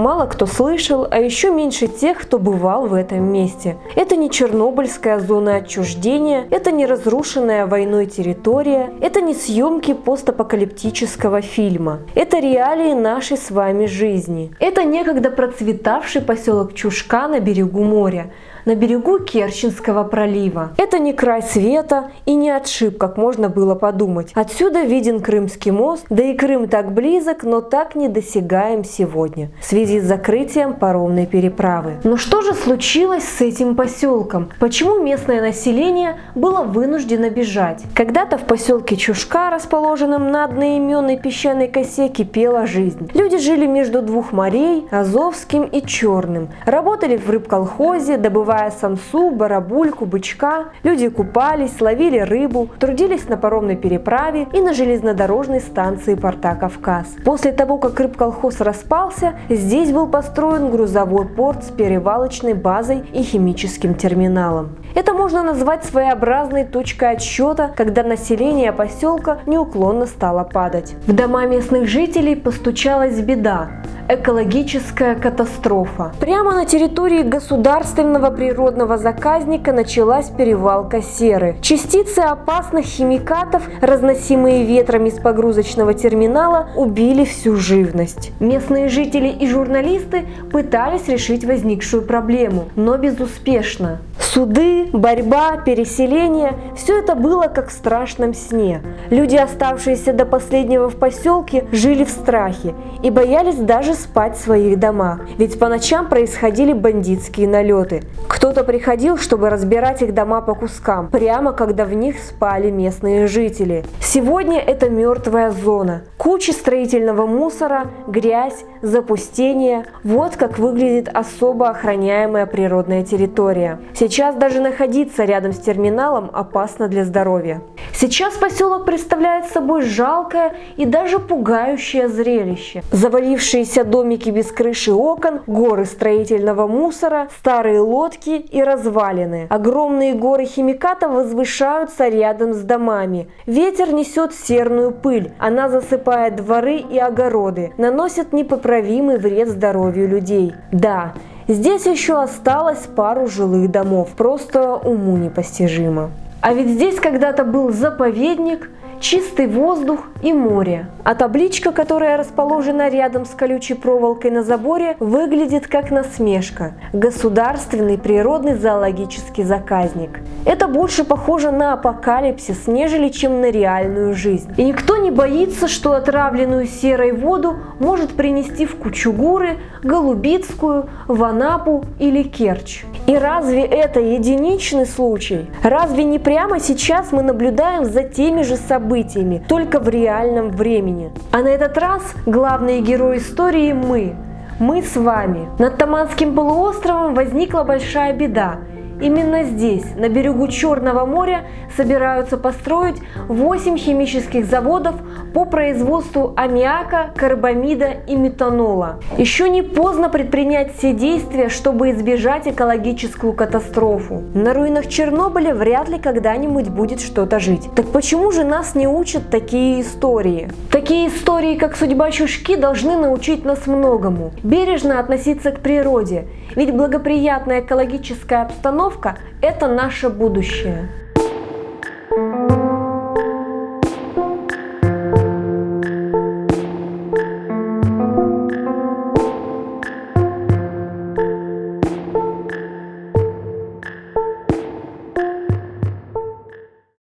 мало кто слышал, а еще меньше тех, кто бывал в этом месте. Это не Чернобыльская зона отчуждения, это не разрушенная войной территория, это не съемки постапокалиптического фильма. Это реалии нашей с вами жизни. Это некогда процветавший поселок Чушка на берегу моря, на берегу Керченского пролива. Это не край света и не отшиб, как можно было подумать. Отсюда виден Крымский мост, да и Крым так близок, но так недосягаем сегодня в связи с закрытием паромной переправы. Но что же случилось с этим поселком? Почему местное население было вынуждено бежать? Когда-то в поселке Чушка, расположенном на одноименной песчаной косе, кипела жизнь. Люди жили между двух морей, Азовским и Черным, работали в рыбколхозе, добывали добывая самсу, барабульку, бычка, люди купались, ловили рыбу, трудились на паромной переправе и на железнодорожной станции порта Кавказ. После того, как рыбколхоз распался, здесь был построен грузовой порт с перевалочной базой и химическим терминалом. Это можно назвать своеобразной точкой отсчета, когда население поселка неуклонно стало падать. В дома местных жителей постучалась беда экологическая катастрофа. Прямо на территории государственного природного заказника началась перевалка серы. Частицы опасных химикатов, разносимые ветром из погрузочного терминала, убили всю живность. Местные жители и журналисты пытались решить возникшую проблему, но безуспешно. Суды, борьба, переселение – все это было как в страшном сне. Люди, оставшиеся до последнего в поселке, жили в страхе и боялись даже спать в своих домах, ведь по ночам происходили бандитские налеты. Кто-то приходил, чтобы разбирать их дома по кускам, прямо когда в них спали местные жители. Сегодня это мертвая зона. Куча строительного мусора, грязь, запустение. Вот как выглядит особо охраняемая природная территория. Сейчас даже находиться рядом с терминалом опасно для здоровья. Сейчас поселок представляет собой жалкое и даже пугающее зрелище. Завалившиеся домики без крыши окон, горы строительного мусора, старые лодки и развалины. Огромные горы химикатов возвышаются рядом с домами. Ветер несет серную пыль, она засыпает дворы и огороды, наносит непоправимый вред здоровью людей. Да, Здесь еще осталось пару жилых домов, просто уму непостижимо. А ведь здесь когда-то был заповедник, чистый воздух и море. А табличка, которая расположена рядом с колючей проволокой на заборе, выглядит как насмешка. Государственный природный зоологический заказник. Это больше похоже на апокалипсис, нежели чем на реальную жизнь. И никто не боится, что отравленную серой воду может принести в Кучугуры, Голубицкую, Ванапу или Керчь. И разве это единичный случай? Разве не прямо сейчас мы наблюдаем за теми же событиями, только в реальном времени? А на этот раз главные герои истории мы. Мы с вами. Над Таманским полуостровом возникла большая беда. Именно здесь, на берегу Черного моря, собираются построить 8 химических заводов по производству аммиака, карбамида и метанола. Еще не поздно предпринять все действия, чтобы избежать экологическую катастрофу. На руинах Чернобыля вряд ли когда-нибудь будет что-то жить. Так почему же нас не учат такие истории? Такие истории, как судьба Чушки, должны научить нас многому. Бережно относиться к природе, ведь благоприятная экологическая обстановка – это наше будущее.